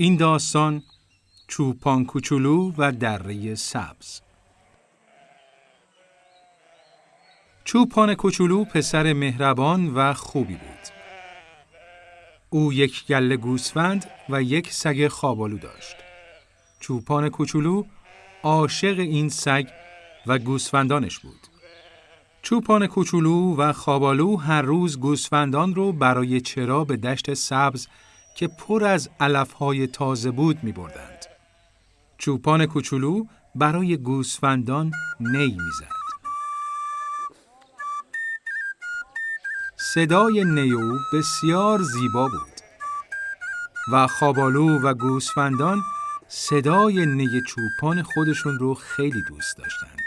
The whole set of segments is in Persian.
این داستان چوپان کوچولو و دره سبز چوپان کوچولو پسر مهربان و خوبی بود. او یک گله گوسفند و یک سگ خوابالو داشت. چوپان کوچولو عاشق این سگ و گوسفندانش بود. چوپان کوچولو و خوابالو هر روز گوسفندان رو برای چرا به دشت سبز که پر از علفهای تازه بود می بردند. چوپان کوچولو برای گوسفندان نی می‌زد. صدای نی او بسیار زیبا بود و خوابالو و گوسفندان صدای نی چوپان خودشون رو خیلی دوست داشتند.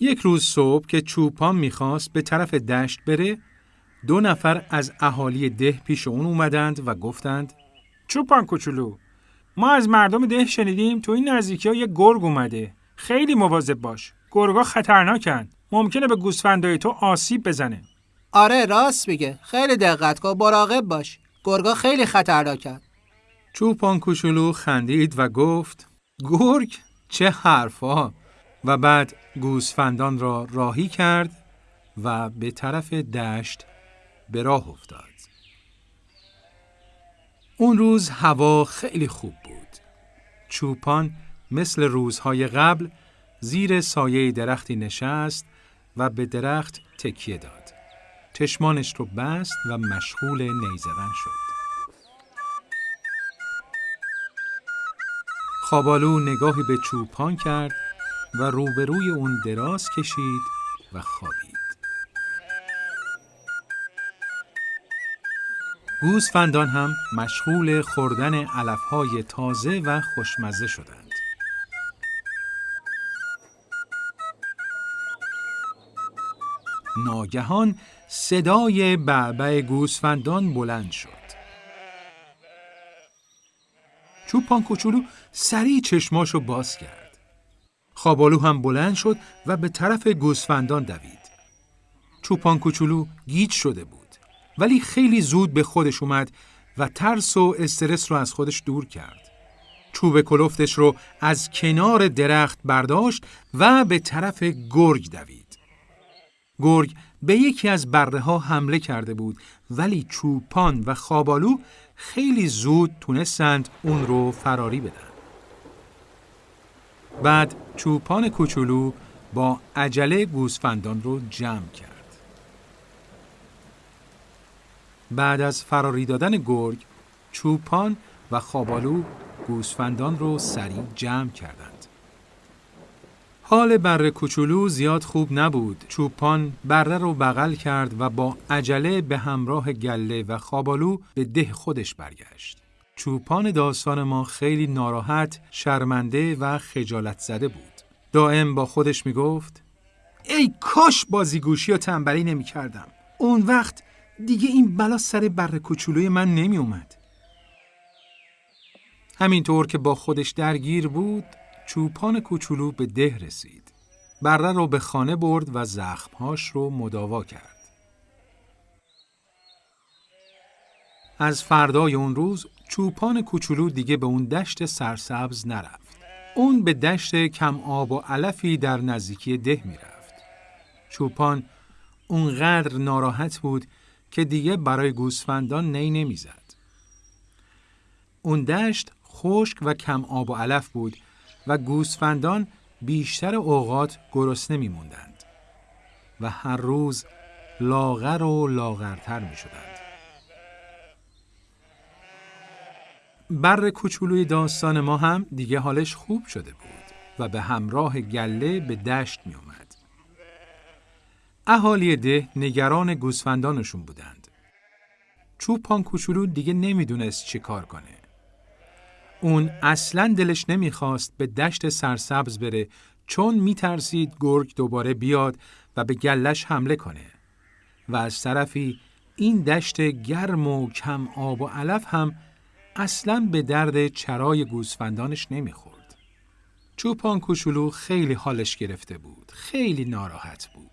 یک روز صبح که چوپان می‌خواست به طرف دشت بره، دو نفر از اهالی ده پیش اون اومدند و گفتند چوپان کوچولو ما از مردم ده شنیدیم تو این نزدیکی ها یه گرگ اومده. خیلی مواظب باش. گرگا خطرناکن. ممکنه به گوسفندای تو آسیب بزنه. آره راست میگه. خیلی دقت کن مراقب باش. گرگا خیلی خطرناکن چوپان کوچولو خندید و گفت گرگ چه حرفا. و بعد گوسفندان را راهی کرد و به طرف دشت به راه افتاد. اون روز هوا خیلی خوب بود. چوپان مثل روزهای قبل زیر سایه درختی نشست و به درخت تکیه داد. چشمانش رو بست و مشغول نیزدن شد. خوابالو نگاهی به چوپان کرد و روبروی اون دراز کشید و خوابید. گوسفندان هم مشغول خوردن علفهای تازه و خوشمزه شدند. ناگهان صدای بعبع گوسفندان بلند شد. چوپان کوچولو سریع چشماشو باز کرد. خوابالو هم بلند شد و به طرف گوسفندان دوید. چوپان کوچولو گیج شده بود. ولی خیلی زود به خودش اومد و ترس و استرس رو از خودش دور کرد. چوب کلفتش رو از کنار درخت برداشت و به طرف گرگ دوید. گرگ به یکی از بره ها حمله کرده بود ولی چوپان و خوابالو خیلی زود تونستند اون رو فراری بدن. بعد چوپان کوچولو با عجله گوسفندان رو جمع کرد. بعد از فراری دادن گرگ، چوپان و خوابالو گوسفندان رو سریع جمع کردند. حال بره کوچولو زیاد خوب نبود. چوپان بره رو بغل کرد و با عجله به همراه گله و خوابالو به ده خودش برگشت. چوپان داستان ما خیلی ناراحت، شرمنده و خجالت زده بود. دائم با خودش می گفت ای کاش بازیگوشی و تنبلی نمی کردم. اون وقت دیگه این بلا سر بر کوچولوی من نمی اومد. همینطور که با خودش درگیر بود، چوپان کوچولو به ده رسید. بره رو به خانه برد و زخمهاش رو مداوا کرد. از فردای اون روز چوپان کوچولو دیگه به اون دشت سرسبز نرفت. اون به دشت کم آب و علفی در نزدیکی ده می‌رفت. چوپان اونقدر ناراحت بود که دیگه برای گوسفندان نی نمی‌زد. اون دشت خشک و کم آب و علف بود و گوسفندان بیشتر اوقات گرسنه میموندند و هر روز لاغر و لاغرتر می شدند. بر کوچولوی داستان ما هم دیگه حالش خوب شده بود و به همراه گله به دشت می اومد. اهالی ده نگران گوسفندانشون بودند. چوپان کوچولو دیگه نمی‌دونست چی کار کنه. اون اصلا دلش نمی‌خواست به دشت سرسبز بره چون میترسید گرگ دوباره بیاد و به گلش حمله کنه. و از طرفی این دشت گرم و کم آب و علف هم اصلا به درد چرای گوسفندانش نمی‌خورد. چوپان کوچولو خیلی حالش گرفته بود. خیلی ناراحت بود.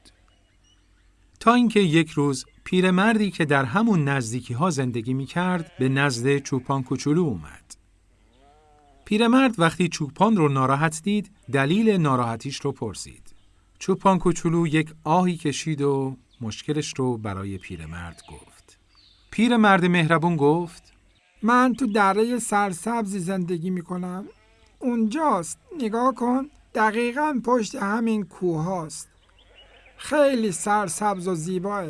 تا اینکه یک روز پیرمردی که در همون نزدیکی ها زندگی می کرد به نزد چوپان کوچولو اومد. پیرمرد وقتی چوپان رو ناراحت دید دلیل ناراحتیش رو پرسید. چوپان کوچولو یک آهی کشید و مشکلش رو برای پیرمرد گفت. پیرمرد مهربون گفت من تو دره سرسبزی زندگی می کنم. اونجاست. نگاه کن. دقیقا پشت همین کوه هاست. خیلی سرسبز و زیباه.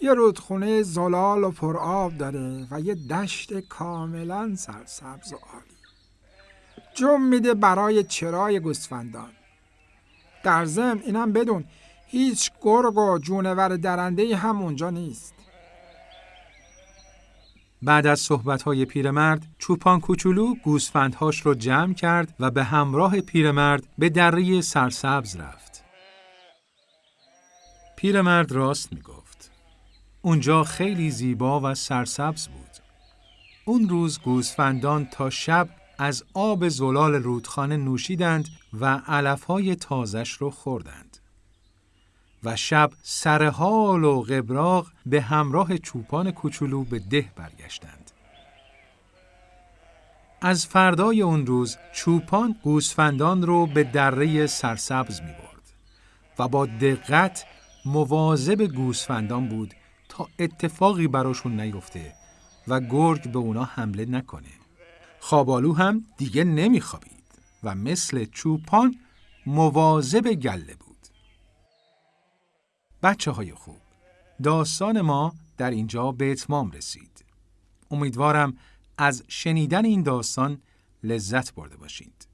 یه رودخونه زلال و پرآب داره و یه دشت کاملا سرسبز و عالی. جم میده برای چرای گوسفندان. در ضمن اینم بدون هیچ گرگ و جونور درنده هم اونجا نیست. بعد از صحبت‌های پیرمرد، چوپان کوچولو گوسفندهاش رو جمع کرد و به همراه پیرمرد به دره سرسبز رفت. پیرمرد راست می‌گفت. اونجا خیلی زیبا و سرسبز بود. اون روز گوسفندان تا شب از آب زلال رودخانه نوشیدند و علفهای تازش رو خوردند. و شب سرحال و قبراغ به همراه چوپان کوچولو به ده برگشتند. از فردای اون روز چوپان گوسفندان رو به دره سرسبز می برد و با دقت مواظب گوسفندان بود تا اتفاقی براشون نیفته و گرگ به اونا حمله نکنه. خوابالو هم دیگه نمیخوابید و مثل چوپان مواظب گله بود. بچه های خوب داستان ما در اینجا به اتمام رسید. امیدوارم از شنیدن این داستان لذت برده باشید.